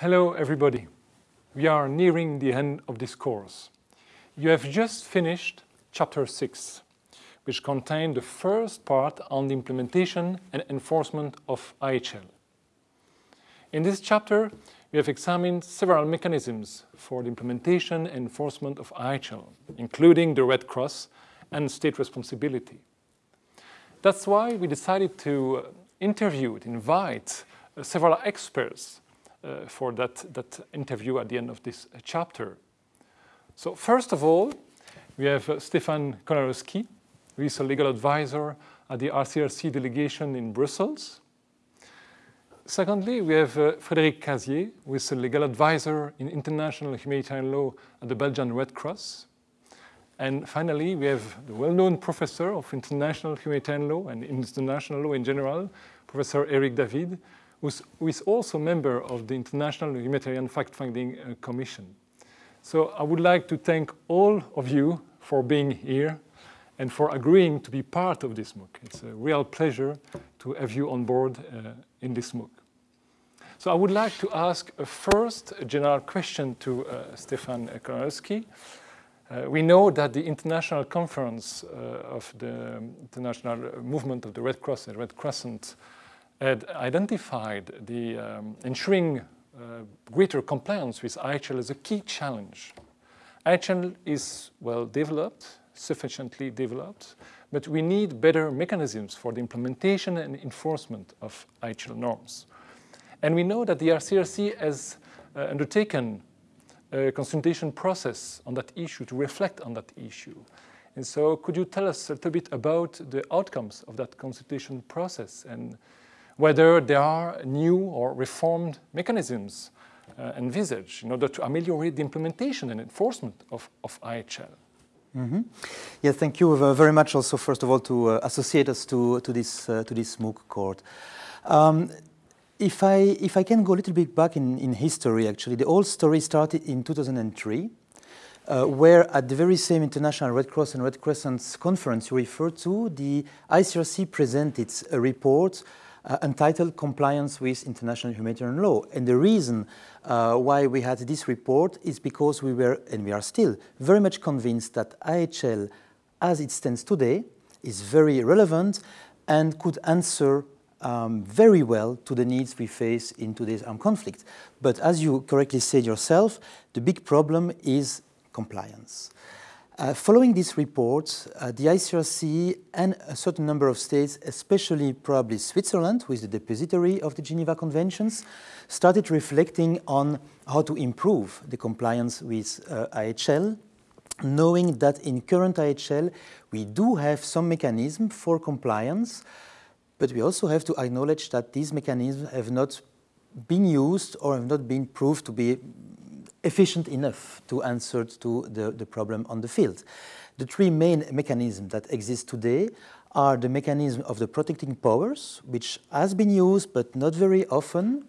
Hello everybody. We are nearing the end of this course. You have just finished chapter 6, which contained the first part on the implementation and enforcement of IHL. In this chapter, we have examined several mechanisms for the implementation and enforcement of IHL, including the Red Cross and state responsibility. That's why we decided to interview, to invite uh, several experts uh, for that, that interview at the end of this chapter. So first of all, we have uh, Stefan Kolanowski, who is a legal advisor at the ICRC delegation in Brussels. Secondly, we have uh, Frédéric Casier, who is a legal advisor in international humanitarian law at the Belgian Red Cross. And finally, we have the well-known professor of international humanitarian law and international law in general, Professor Eric David, who is also a member of the International Humanitarian Fact-Finding uh, Commission. So I would like to thank all of you for being here and for agreeing to be part of this MOOC. It's a real pleasure to have you on board uh, in this MOOC. So I would like to ask a first general question to uh, Stefan Kolanowski. Uh, we know that the international conference uh, of the international movement of the Red Cross and Red Crescent had identified the um, ensuring uh, greater compliance with IHL as a key challenge. IHL is well developed, sufficiently developed, but we need better mechanisms for the implementation and enforcement of IHL norms. And we know that the ICRC has uh, undertaken a consultation process on that issue to reflect on that issue. And so could you tell us a little bit about the outcomes of that consultation process and whether there are new or reformed mechanisms uh, envisaged in order to ameliorate the implementation and enforcement of, of IHL. Mm -hmm. Yes, thank you very much also, first of all, to uh, associate us to, to, this, uh, to this MOOC court. Um, if, I, if I can go a little bit back in, in history, actually, the whole story started in 2003, uh, where at the very same International Red Cross and Red Crescent conference you referred to, the ICRC presented a report uh, entitled Compliance with International Humanitarian Law. And the reason uh, why we had this report is because we were, and we are still, very much convinced that IHL, as it stands today, is very relevant and could answer um, very well to the needs we face in today's armed conflict. But as you correctly said yourself, the big problem is compliance. Uh, following this report, uh, the ICRC and a certain number of states, especially probably Switzerland, who is the depository of the Geneva Conventions, started reflecting on how to improve the compliance with uh, IHL, knowing that in current IHL we do have some mechanism for compliance, but we also have to acknowledge that these mechanisms have not been used or have not been proved to be efficient enough to answer to the, the problem on the field. The three main mechanisms that exist today are the mechanism of the protecting powers, which has been used but not very often,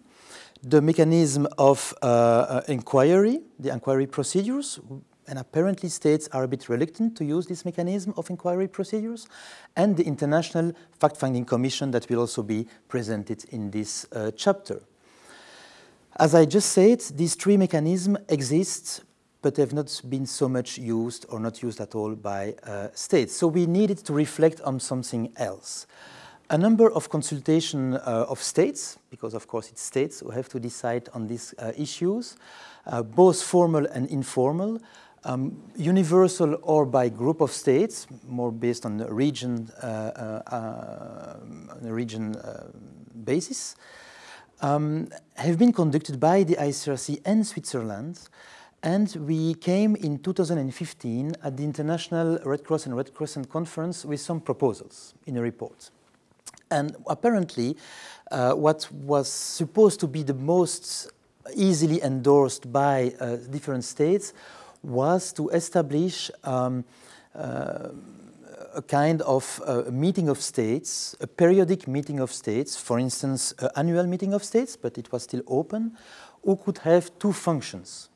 the mechanism of uh, uh, inquiry, the inquiry procedures, and apparently states are a bit reluctant to use this mechanism of inquiry procedures, and the International Fact-Finding Commission that will also be presented in this uh, chapter. As I just said, these three mechanisms exist but have not been so much used or not used at all by uh, states. So we needed to reflect on something else. A number of consultation uh, of states, because of course it's states who have to decide on these uh, issues, uh, both formal and informal, um, universal or by group of states, more based on a region, uh, uh, a region basis, um, have been conducted by the ICRC and Switzerland. And we came in 2015 at the International Red Cross and Red Crescent Conference with some proposals in a report. And apparently, uh, what was supposed to be the most easily endorsed by uh, different states was to establish um, uh, a kind of uh, meeting of states, a periodic meeting of states, for instance, an annual meeting of states, but it was still open, who could have two functions.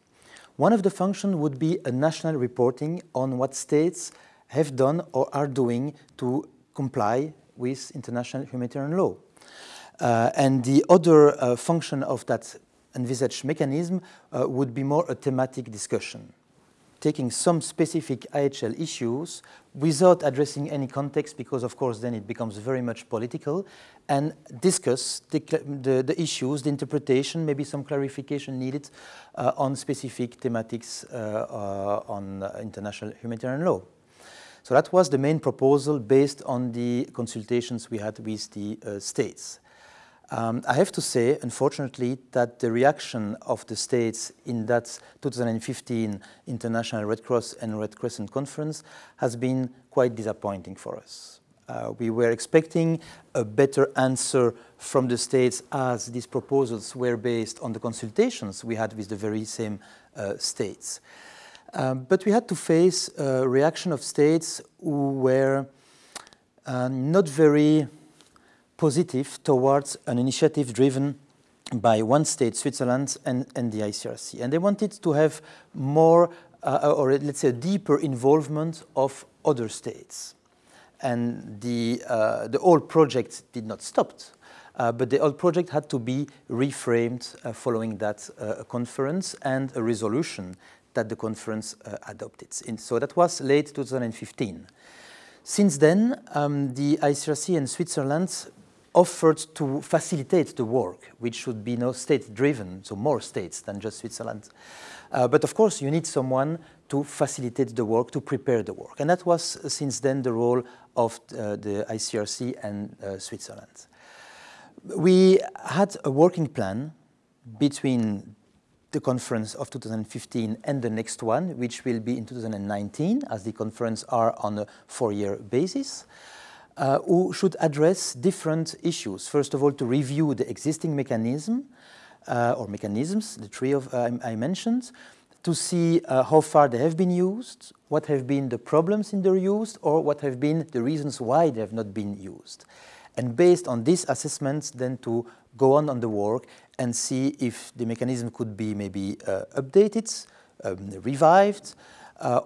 One of the functions would be a national reporting on what states have done or are doing to comply with international humanitarian law. Uh, and the other uh, function of that envisaged mechanism uh, would be more a thematic discussion, taking some specific IHL issues without addressing any context, because of course then it becomes very much political, and discuss the, the, the issues, the interpretation, maybe some clarification needed uh, on specific thematics uh, uh, on international humanitarian law. So that was the main proposal based on the consultations we had with the uh, states. Um, I have to say, unfortunately, that the reaction of the states in that 2015 International Red Cross and Red Crescent Conference has been quite disappointing for us. Uh, we were expecting a better answer from the states as these proposals were based on the consultations we had with the very same uh, states. Um, but we had to face a reaction of states who were uh, not very positive towards an initiative driven by one state, Switzerland, and, and the ICRC. And they wanted to have more, uh, or let's say, a deeper involvement of other states. And the, uh, the whole project did not stop, uh, but the whole project had to be reframed uh, following that uh, conference and a resolution that the conference uh, adopted. And so that was late 2015. Since then, um, the ICRC and Switzerland offered to facilitate the work, which should be no state-driven, so more states than just Switzerland. Uh, but of course, you need someone to facilitate the work, to prepare the work. And that was, uh, since then, the role of uh, the ICRC and uh, Switzerland. We had a working plan between the conference of 2015 and the next one, which will be in 2019, as the conference are on a four-year basis uh, who should address different issues. First of all, to review the existing mechanism uh, or mechanisms, the three of uh, I mentioned, to see uh, how far they have been used, what have been the problems in their use, or what have been the reasons why they have not been used. And based on these assessments, then to go on on the work and see if the mechanism could be maybe uh, updated, um, revived,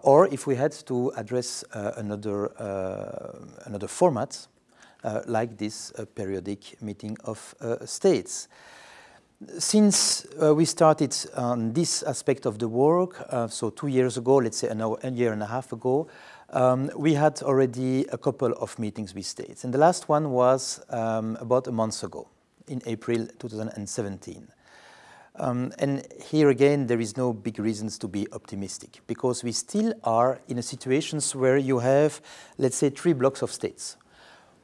or if we had to address uh, another, uh, another format, like this periodic meeting of states. Since we started on this aspect of the work, so two years ago, let's say a year and a half ago, um, we had already a couple of meetings with states. And the last one was um, about a month ago, in April 2017. Um, and here again, there is no big reasons to be optimistic because we still are in a situations where you have, let's say, three blocks of states.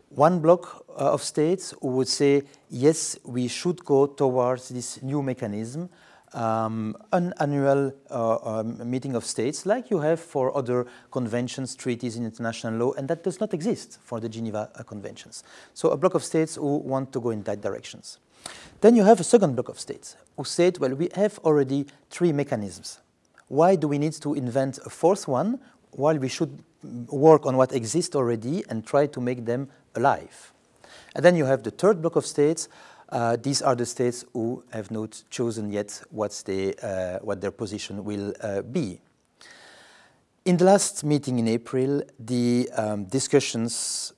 One block uh, of states who would say, yes, we should go towards this new mechanism, um, an annual uh, um, meeting of states like you have for other conventions, treaties in international law, and that does not exist for the Geneva uh, Conventions. So a block of states who want to go in that directions. Then you have a second block of states who said, well, we have already three mechanisms. Why do we need to invent a fourth one while we should work on what exists already and try to make them alive? And then you have the third block of states. Uh, these are the states who have not chosen yet what's the, uh, what their position will uh, be. In the last meeting in April, the um, discussions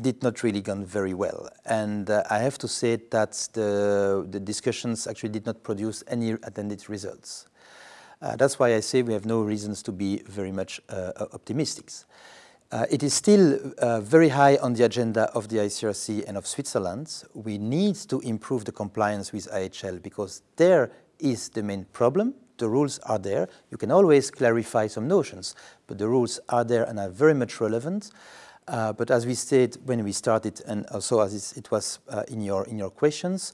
did not really gone very well. And uh, I have to say that the, the discussions actually did not produce any attended results. Uh, that's why I say we have no reasons to be very much uh, optimistic. Uh, it is still uh, very high on the agenda of the ICRC and of Switzerland. We need to improve the compliance with IHL because there is the main problem. The rules are there. You can always clarify some notions, but the rules are there and are very much relevant. Uh, but as we said when we started, and also as it was uh, in your in your questions,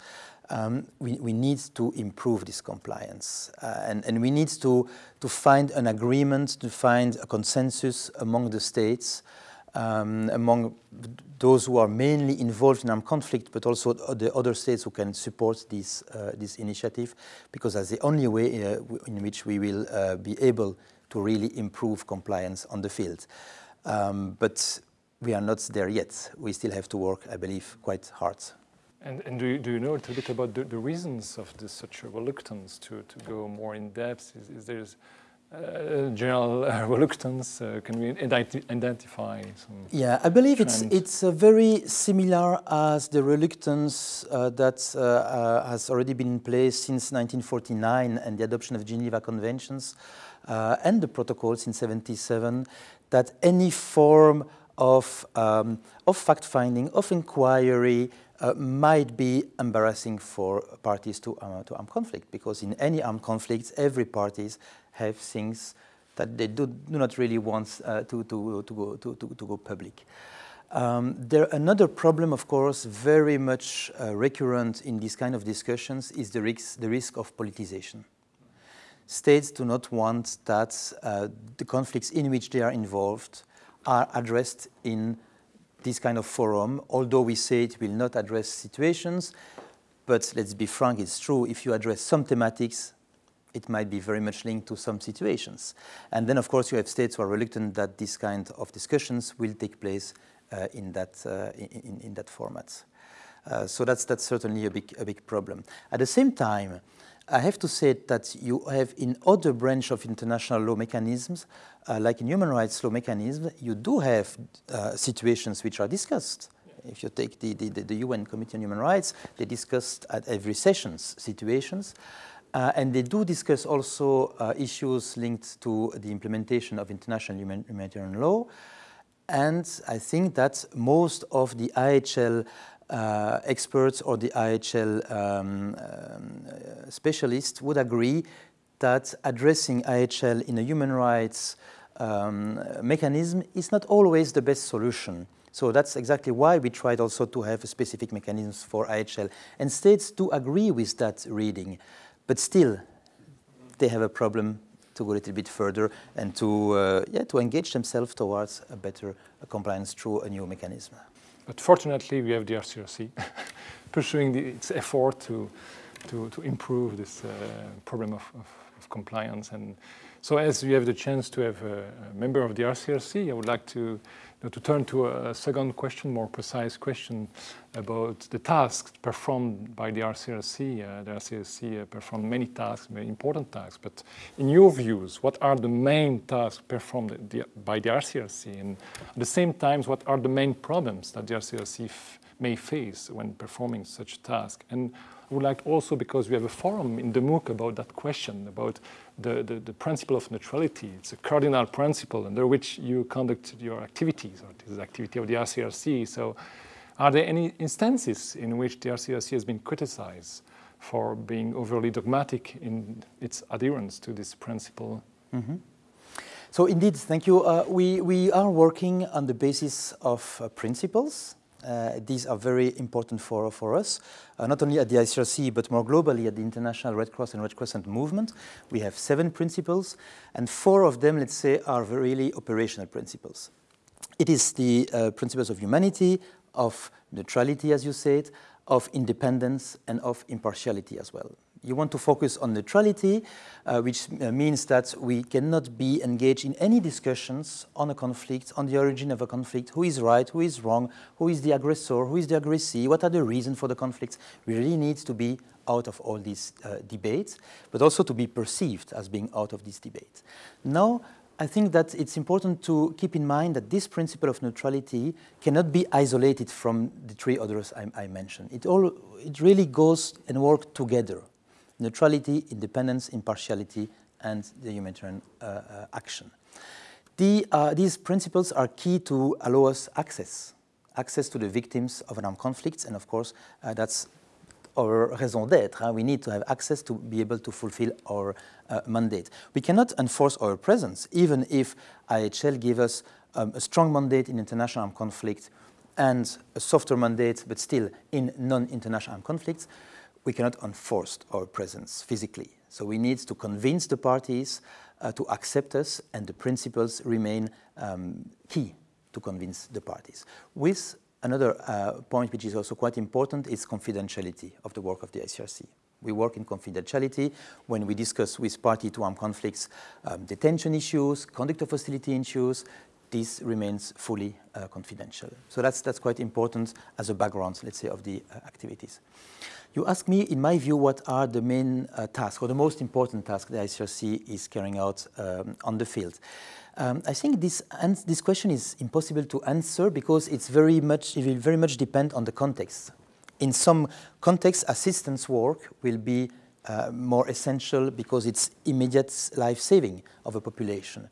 um, we, we need to improve this compliance, uh, and and we need to to find an agreement, to find a consensus among the states, um, among those who are mainly involved in armed conflict, but also the other states who can support this uh, this initiative, because that's the only way uh, in which we will uh, be able to really improve compliance on the field. Um, but we are not there yet. We still have to work, I believe, quite hard. And, and do, you, do you know a little bit about the, the reasons of this such a reluctance to, to go more in depth? Is, is there uh, general uh, reluctance? Uh, can we identi identify some? Yeah, I believe trends? it's it's uh, very similar as the reluctance uh, that uh, has already been in place since 1949 and the adoption of Geneva Conventions and the protocols in 77. That any form of um, of fact finding, of inquiry, uh, might be embarrassing for parties to, uh, to armed conflict because in any armed conflict, every parties have things that they do, do not really want uh, to, to, to, go, to, to, to go public. Um, there, another problem, of course, very much uh, recurrent in these kind of discussions is the risk, the risk of politicization. States do not want that uh, the conflicts in which they are involved are addressed in this kind of forum, although we say it will not address situations, but let's be frank, it's true, if you address some thematics, it might be very much linked to some situations. And then, of course, you have states who are reluctant that this kind of discussions will take place uh, in, that, uh, in, in, that format. Uh, so that's, that's certainly a big, a big problem. At the same time, I have to say that you have in other branch of international law mechanisms, uh, like in human rights law mechanisms, you do have uh, situations which are discussed. If you take the, the, the, UN Committee on Human Rights, they discussed at every sessions situations. Uh, and they do discuss also uh, issues linked to the implementation of international humanitarian law. And I think that most of the IHL uh, experts or the IHL um, um, specialists would agree that addressing IHL in a human rights um, mechanism is not always the best solution. So that's exactly why we tried also to have specific mechanisms for IHL. And states do agree with that reading, but still they have a problem to go a little bit further and to, uh, yeah, to engage themselves towards a better compliance through a new mechanism. But fortunately, we have the ICRC pursuing the, its effort to, to, to improve this uh, problem of, of, of, compliance. And so as you have the chance to have a, member of the ICRC, I would like to now, to turn to a second question, more precise question about the tasks performed by the ICRC. Uh, the ICRC uh, performed many tasks, very important tasks, but in your views, what are the main tasks performed the, by the ICRC? And at the same time, what are the main problems that the ICRC may face when performing such tasks? And I would like also, because we have a forum in the MOOC about that question, about the, the, the, principle of neutrality. It's a cardinal principle under which you conduct your activities, or this is activity of the ICRC. So are there any instances in which the ICRC has been criticized for being overly dogmatic in its adherence to this principle? Mm -hmm. So indeed, thank you. Uh, we, we are working on the basis of uh, principles uh, these are very important for, for us, uh, not only at the ICRC, but more globally at the International Red Cross and Red Crescent movement. We have seven principles, and four of them, let's say, are really operational principles. It is the uh, principles of humanity, of neutrality, as you said, of independence, and of impartiality as well. You want to focus on neutrality, uh, which uh, means that we cannot be engaged in any discussions on a conflict, on the origin of a conflict, who is right, who is wrong, who is the aggressor, who is the aggressee, what are the reasons for the conflicts. We really need to be out of all these uh, debates, but also to be perceived as being out of these debates. Now, I think that it's important to keep in mind that this principle of neutrality cannot be isolated from the three others I, I mentioned. It, all, it really goes and works together neutrality, independence, impartiality, and the humanitarian uh, uh, action. The, uh, these principles are key to allow us access, access to the victims of an armed conflict, and of course, that's our raison d'etre. Huh? We need to have access to be able to fulfill our uh, mandate. We cannot enforce our presence, even if IHL give us um, a strong mandate in international armed conflict and a softer mandate, but still in non-international armed conflicts we cannot enforce our presence physically. So we need to convince the parties uh, to accept us and the principles remain um, key to convince the parties. With another uh, point which is also quite important is confidentiality of the work of the ICRC. We work in confidentiality when we discuss with party to armed conflicts um, detention issues, conduct of hostility issues, this remains fully uh, confidential. So that's, that's quite important as a background, let's say, of the uh, activities. You ask me, in my view, what are the main uh, tasks or the most important tasks the ICRC is carrying out um, on the field. Um, I think this, this question is impossible to answer because it's very much, it will very much depend on the context. In some contexts, assistance work will be uh, more essential because it's immediate life-saving of a population.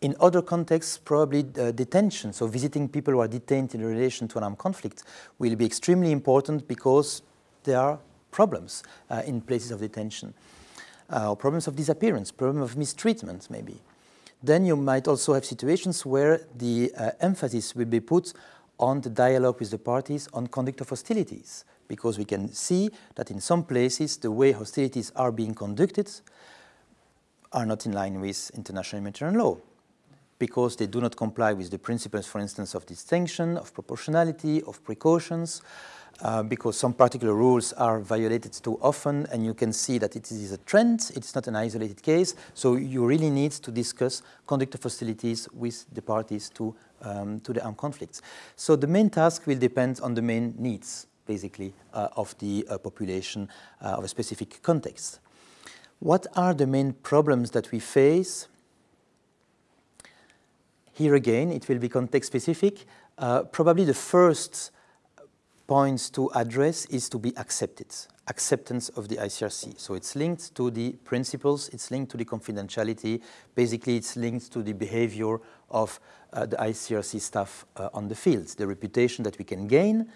In other contexts, probably uh, detention, so visiting people who are detained in relation to an armed conflict will be extremely important because there are problems uh, in places of detention, uh, problems of disappearance, problem of mistreatment maybe. Then you might also have situations where the uh, emphasis will be put on the dialogue with the parties on conduct of hostilities, because we can see that in some places the way hostilities are being conducted are not in line with international humanitarian law because they do not comply with the principles, for instance, of distinction, of proportionality, of precautions, uh, because some particular rules are violated too often, and you can see that it is a trend, it's not an isolated case, so you really need to discuss conduct of hostilities with the parties to, um, to the armed conflicts. So the main task will depend on the main needs, basically, uh, of the uh, population uh, of a specific context. What are the main problems that we face? Here again, it will be context specific. Uh, probably the first points to address is to be accepted, acceptance of the ICRC. So it's linked to the principles, it's linked to the confidentiality, basically it's linked to the behavior of uh, the ICRC staff uh, on the field, the reputation that we can gain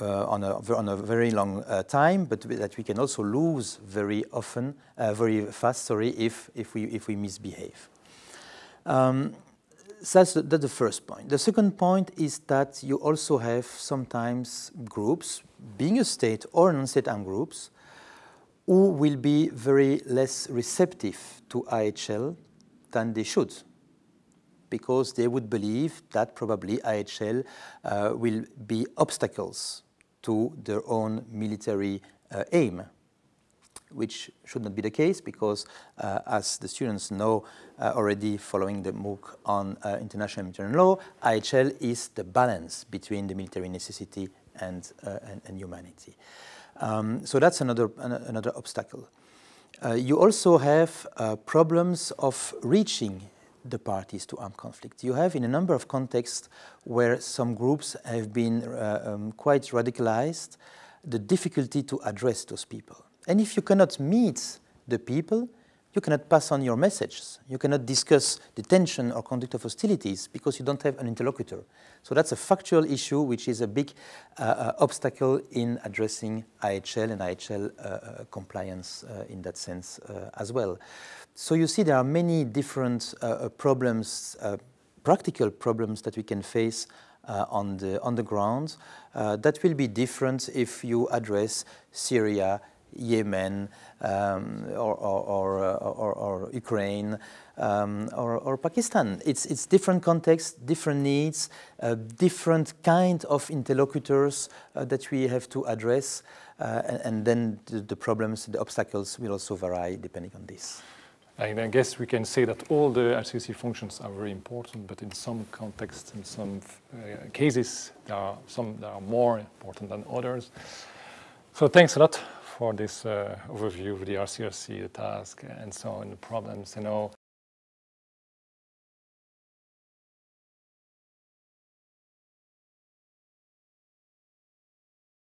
uh, on, a, on a very long uh, time, but that we can also lose very often, uh, very fast, sorry, if, if, we, if we misbehave. Um, that's the, that's the first point. The second point is that you also have sometimes groups, being a state or non-state armed groups, who will be very less receptive to IHL than they should because they would believe that probably IHL uh, will be obstacles to their own military uh, aim which should not be the case because, uh, as the students know uh, already following the MOOC on uh, international humanitarian law, IHL is the balance between the military necessity and, uh, and, and, humanity. Um, so that's another, another obstacle. Uh, you also have uh, problems of reaching the parties to armed conflict. You have in a number of contexts where some groups have been um, quite radicalized, the difficulty to address those people. And if you cannot meet the people, you cannot pass on your messages. You cannot discuss detention or conduct of hostilities because you don't have an interlocutor. So that's a factual issue which is a big uh, uh, obstacle in addressing IHL and IHL uh, uh, compliance uh, in that sense uh, as well. So you see there are many different problems, practical problems that we can face on, the, on the ground that will be different if you address Syria, Yemen um, or, or, uh, or, or, Ukraine um, or, Pakistan. It's, it's different contexts, different needs, uh, different kind of interlocutors uh, that we have to address uh, and, and, then the, the, problems, the obstacles will also vary depending on this. And I guess we can say that all the ICRC functions are very important, but in some contexts, in some uh, cases, there are some that are more important than others. So thanks a lot for this uh, overview of the ICRC, the task, and so on, the problems. You know,